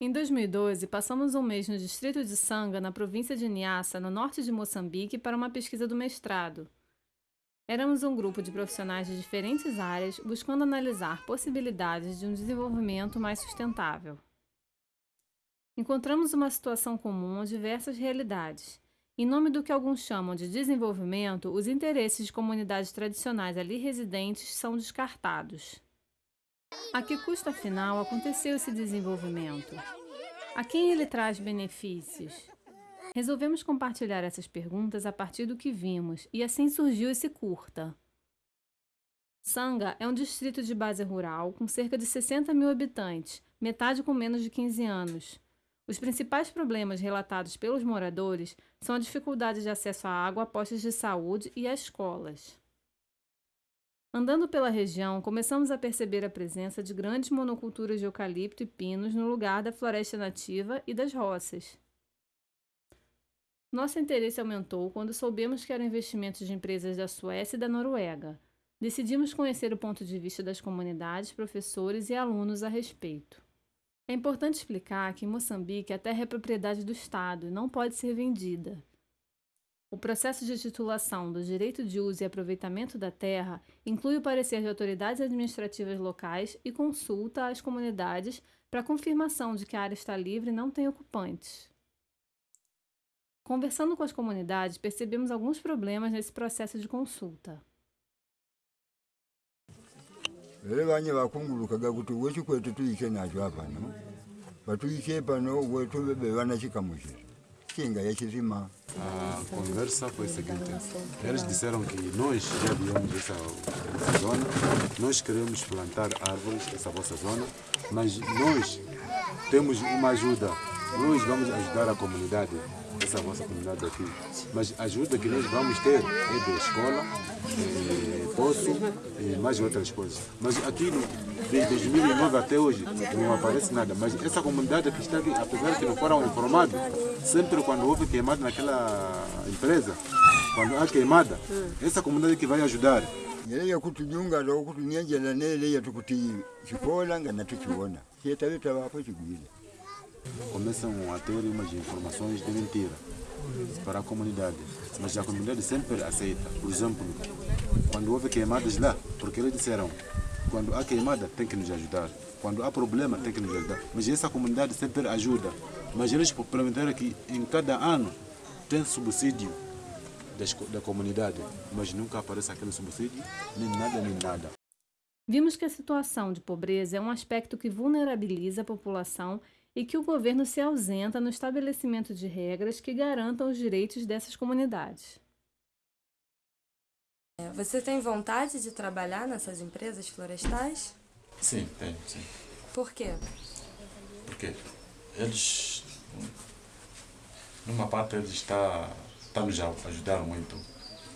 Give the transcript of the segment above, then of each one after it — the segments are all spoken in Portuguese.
Em 2012, passamos um mês no distrito de Sanga, na província de Niassa, no norte de Moçambique, para uma pesquisa do mestrado. Éramos um grupo de profissionais de diferentes áreas buscando analisar possibilidades de um desenvolvimento mais sustentável. Encontramos uma situação comum a diversas realidades. Em nome do que alguns chamam de desenvolvimento, os interesses de comunidades tradicionais ali residentes são descartados. A que custo, afinal, aconteceu esse desenvolvimento? A quem ele traz benefícios? Resolvemos compartilhar essas perguntas a partir do que vimos, e assim surgiu esse curta. Sanga é um distrito de base rural com cerca de 60 mil habitantes, metade com menos de 15 anos. Os principais problemas relatados pelos moradores são a dificuldade de acesso à água, a postos de saúde e a escolas. Andando pela região, começamos a perceber a presença de grandes monoculturas de eucalipto e pinos no lugar da floresta nativa e das roças. Nosso interesse aumentou quando soubemos que eram investimentos de empresas da Suécia e da Noruega. Decidimos conhecer o ponto de vista das comunidades, professores e alunos a respeito. É importante explicar que em Moçambique a terra é propriedade do Estado e não pode ser vendida. O processo de titulação do direito de uso e aproveitamento da terra inclui o parecer de autoridades administrativas locais e consulta às comunidades para confirmação de que a área está livre e não tem ocupantes. Conversando com as comunidades, percebemos alguns problemas nesse processo de consulta. Pano A conversa foi a seguinte: eles disseram que nós já viemos dessa zona, nós queremos plantar árvores nessa vossa zona, mas nós temos uma ajuda, nós vamos ajudar a comunidade, essa vossa comunidade aqui, mas a ajuda que nós vamos ter é da escola, é, poço e mais outras coisas. Mas aqui, desde 2009 até hoje, não aparece nada. Mas essa comunidade que está aqui, apesar que não foram informados, sempre quando houve queimada naquela empresa, quando há queimada, essa comunidade que vai ajudar. yele yakutujunga lo nele yatukuti chikola nga natuchiona chietaveta vapo chigwile Começam a ter umas informações de mentira para a comunidade, mas a comunidade sempre aceita. Por exemplo, quando houve queimadas lá, porque eles disseram, quando há queimada tem que nos ajudar, quando há problema tem que nos ajudar. Mas essa comunidade sempre ajuda. Mas eles implementaram que em cada ano tem subsídio da comunidade, mas nunca aparece aquele subsídio, nem nada, nem nada. Vimos que a situação de pobreza é um aspecto que vulnerabiliza a população e que o governo se ausenta no estabelecimento de regras que garantam os direitos dessas comunidades. É, Você tem vontade de trabalhar nessas empresas florestais? Sim, tenho, sim. Por quê? Porque eles, numa parte, eles está, está nos a ajudar muito.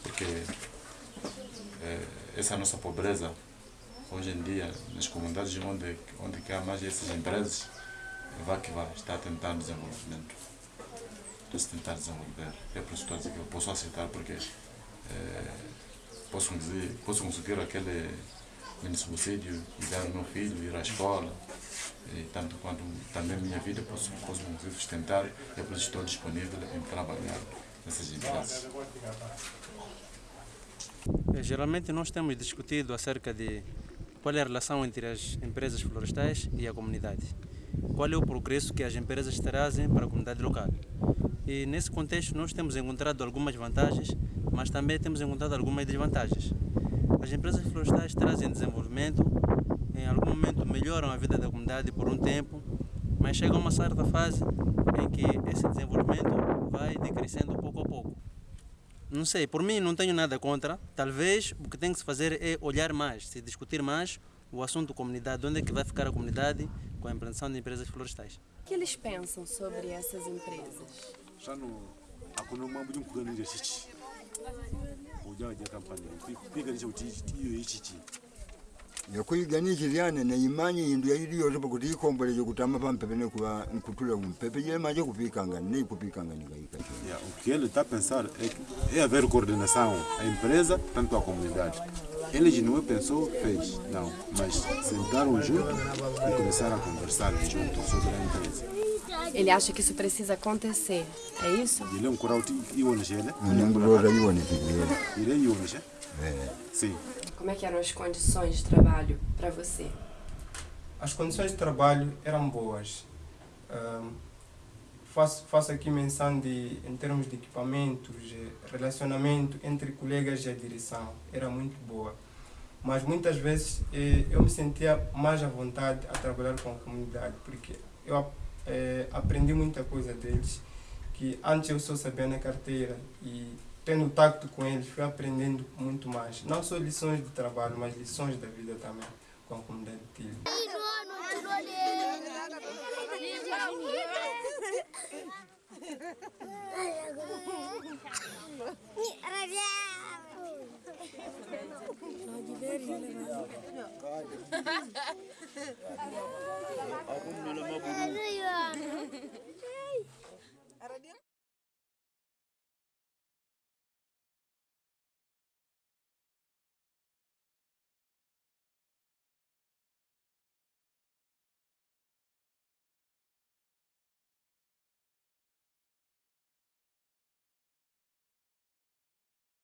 Porque eh, essa nossa pobreza, hoje em dia, nas comunidades onde, onde há mais essas empresas, vai que vai, está tentando desenvolvimento. Está a tentar desenvolver. É por isso que eu a posso aceitar, porque eh, posso, dizer, posso conseguir aquele mini subsídio e dar ao meu filho ir à escola, e tanto quanto também minha vida posso, posso conseguir sustentar, é por isso estou disponível em trabalhar nessas empresas. Eh, Geralmente nós temos discutido acerca de qual é a relação entre as empresas florestais e a comunidade. Qual é o progresso que as empresas trazem para a comunidade local. E nesse contexto nós temos encontrado algumas vantagens, mas também temos encontrado algumas desvantagens. As empresas florestais trazem desenvolvimento, em algum momento melhoram a vida da comunidade por um tempo, mas chega uma certa fase em que esse desenvolvimento vai decrescendo pouco a pouco. Não sei, por mim não tenho nada contra. Talvez o que tem que se fazer é olhar mais, se discutir mais o assunto comunidade, onde é que vai ficar a comunidade com a implantação de empresas florestais. O que eles pensam sobre essas empresas? Já no mambo de nje chichi uja ja kampani piga nje uti hiyo hichi yakwiganikiryane neimanye indu yaili pampepe nekuva nkutula kumpepe kupikanga nikaika Yeah, o que ele está a pensar é, que é haver coordenação, a empresa, tanto a comunidade. Ele não pensou, fez, não, mas sentaram junto e começaram a conversar juntos sobre a empresa. Ele acha que isso precisa acontecer, é isso? Ele é um coral e o né? nenguloza iwonekiryele Ele é Ionis, Sim. Como é que eram as condições de trabalho para você? As condições de trabalho eram boas. Ahm, faço, faço aqui menção de, em termos de equipamentos, relacionamento entre colegas e a direção, era muito boa. Mas muitas vezes eh, eu me sentia mais à vontade a trabalhar com a comunidade, porque eu eh, aprendi muita coisa deles, que antes eu só sabia na carteira e tendo tacto com eles fui aprendendo muito mais. Não só lições de trabalho, mas lições da vida também com a comunidade de Aku nelayan